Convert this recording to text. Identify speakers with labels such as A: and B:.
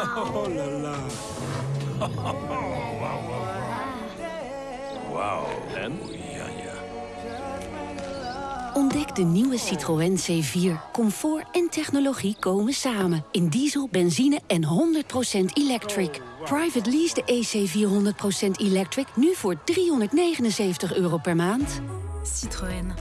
A: Oh la la.
B: Wauw. En? Ja, ja.
C: Ontdek de nieuwe Citroën C4. Comfort en technologie komen samen. In diesel, benzine en 100% electric. Private lease de EC400% electric nu voor 379 euro per maand.
D: Citroën.